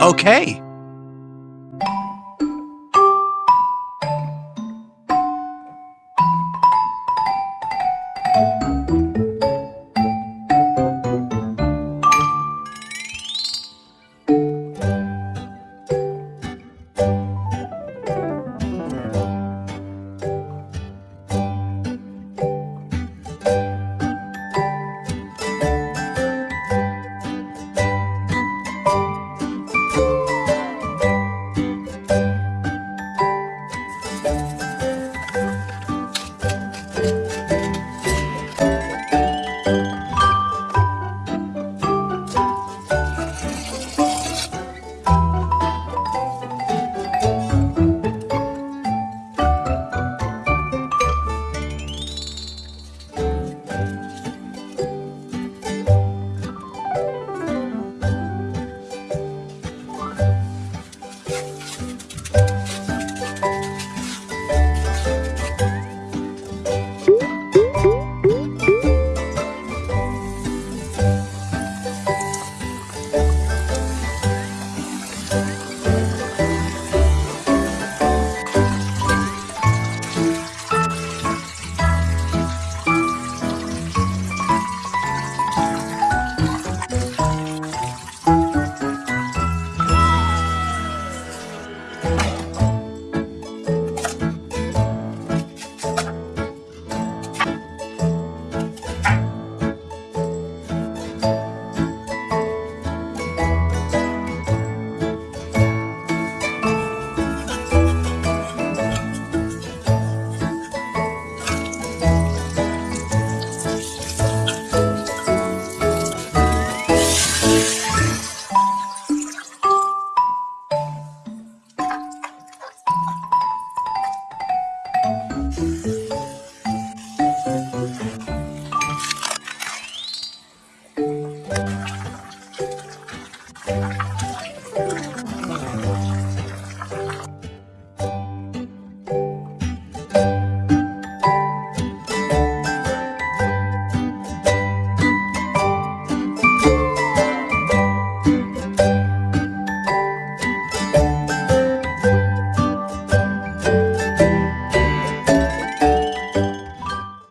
Okay.